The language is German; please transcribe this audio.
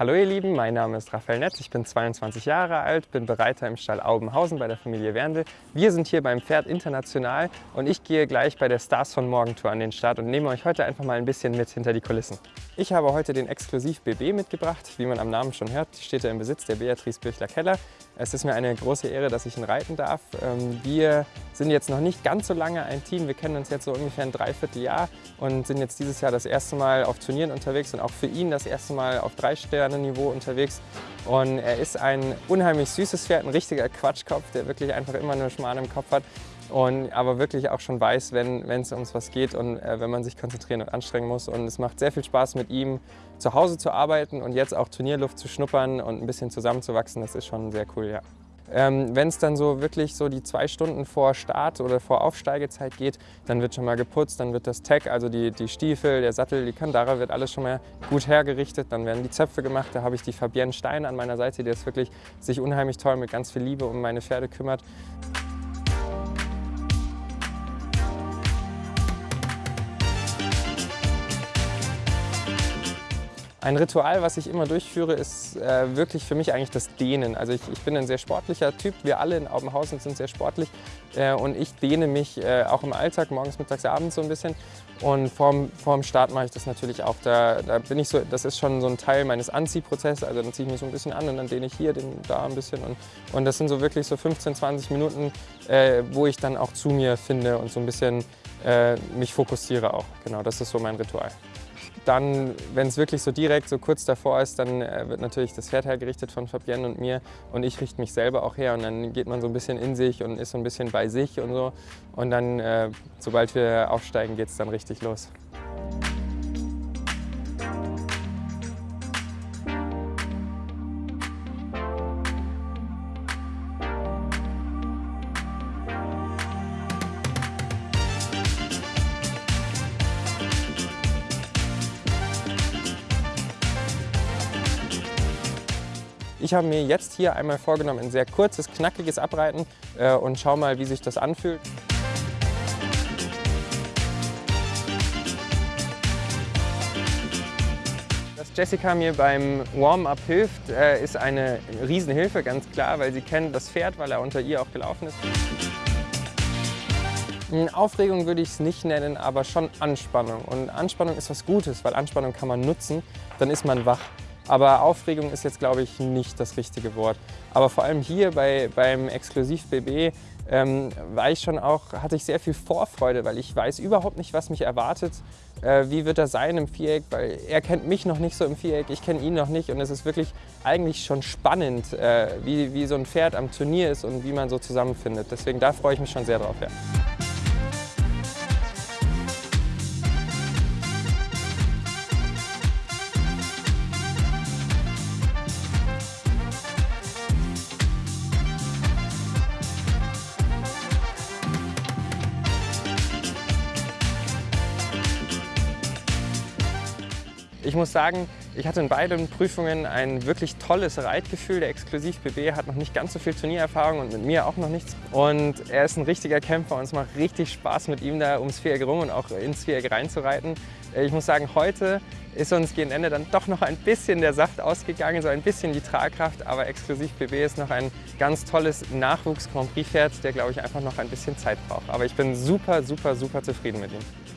Hallo ihr Lieben, mein Name ist Raphael Netz, ich bin 22 Jahre alt, bin Bereiter im Stall Aubenhausen bei der Familie Werndl. Wir sind hier beim Pferd International und ich gehe gleich bei der Stars von Morgen Tour an den Start und nehme euch heute einfach mal ein bisschen mit hinter die Kulissen. Ich habe heute den Exklusiv BB mitgebracht, wie man am Namen schon hört, steht er im Besitz der Beatrice Birchler-Keller. Es ist mir eine große Ehre, dass ich ihn reiten darf. Ähm, wir sind jetzt noch nicht ganz so lange ein Team, wir kennen uns jetzt so ungefähr ein Dreivierteljahr und sind jetzt dieses Jahr das erste Mal auf Turnieren unterwegs und auch für ihn das erste Mal auf drei Sterne Niveau unterwegs. Und er ist ein unheimlich süßes Pferd, ein richtiger Quatschkopf, der wirklich einfach immer nur Schmarrn im Kopf hat. Und aber wirklich auch schon weiß, wenn es ums was geht und äh, wenn man sich konzentrieren und anstrengen muss. Und es macht sehr viel Spaß, mit ihm zu Hause zu arbeiten und jetzt auch Turnierluft zu schnuppern und ein bisschen zusammenzuwachsen. Das ist schon sehr cool, ja. Ähm, Wenn es dann so wirklich so die zwei Stunden vor Start oder vor Aufsteigezeit geht, dann wird schon mal geputzt, dann wird das Tag, also die, die Stiefel, der Sattel, die Kandara, wird alles schon mal gut hergerichtet. Dann werden die Zöpfe gemacht, da habe ich die Fabienne Stein an meiner Seite, die ist wirklich sich unheimlich toll mit ganz viel Liebe um meine Pferde kümmert. Ein Ritual, was ich immer durchführe, ist äh, wirklich für mich eigentlich das Dehnen. Also ich, ich, bin ein sehr sportlicher Typ, wir alle in Aubenhausen sind sehr sportlich äh, und ich dehne mich äh, auch im Alltag, morgens, mittags, abends so ein bisschen. Und vorm, vorm Start mache ich das natürlich auch. Da, da bin ich so, das ist schon so ein Teil meines Anziehprozesses, also dann ziehe ich mich so ein bisschen an und dann dehne ich hier, den, da ein bisschen. Und, und das sind so wirklich so 15, 20 Minuten, äh, wo ich dann auch zu mir finde und so ein bisschen äh, mich fokussiere auch. Genau, das ist so mein Ritual. Dann, wenn es wirklich so direkt, so kurz davor ist, dann äh, wird natürlich das Pferd hergerichtet von Fabienne und mir und ich richte mich selber auch her und dann geht man so ein bisschen in sich und ist so ein bisschen bei sich und so und dann, äh, sobald wir aufsteigen, geht es dann richtig los. Ich habe mir jetzt hier einmal vorgenommen, ein sehr kurzes, knackiges Abreiten äh, und schau mal, wie sich das anfühlt. Dass Jessica mir beim Warm-up hilft, äh, ist eine Riesenhilfe, ganz klar, weil sie kennt das Pferd, weil er unter ihr auch gelaufen ist. Aufregung würde ich es nicht nennen, aber schon Anspannung. Und Anspannung ist was Gutes, weil Anspannung kann man nutzen, dann ist man wach. Aber Aufregung ist jetzt, glaube ich, nicht das richtige Wort. Aber vor allem hier bei, beim Exklusiv BB ähm, war ich schon auch, hatte ich sehr viel Vorfreude, weil ich weiß überhaupt nicht, was mich erwartet. Äh, wie wird er sein im Viereck, weil er kennt mich noch nicht so im Viereck, ich kenne ihn noch nicht und es ist wirklich eigentlich schon spannend, äh, wie, wie so ein Pferd am Turnier ist und wie man so zusammenfindet. Deswegen da freue ich mich schon sehr drauf. Ja. Ich muss sagen, ich hatte in beiden Prüfungen ein wirklich tolles Reitgefühl. Der Exklusiv BB hat noch nicht ganz so viel Turniererfahrung und mit mir auch noch nichts. Und er ist ein richtiger Kämpfer und es macht richtig Spaß mit ihm da ums Viereck rum und auch ins Viereck reinzureiten. Ich muss sagen, heute ist uns gegen Ende dann doch noch ein bisschen der Saft ausgegangen, so ein bisschen die Tragkraft, aber Exklusiv BB ist noch ein ganz tolles Nachwuchs-Grand Prix-Pferd, der glaube ich einfach noch ein bisschen Zeit braucht. Aber ich bin super, super, super zufrieden mit ihm.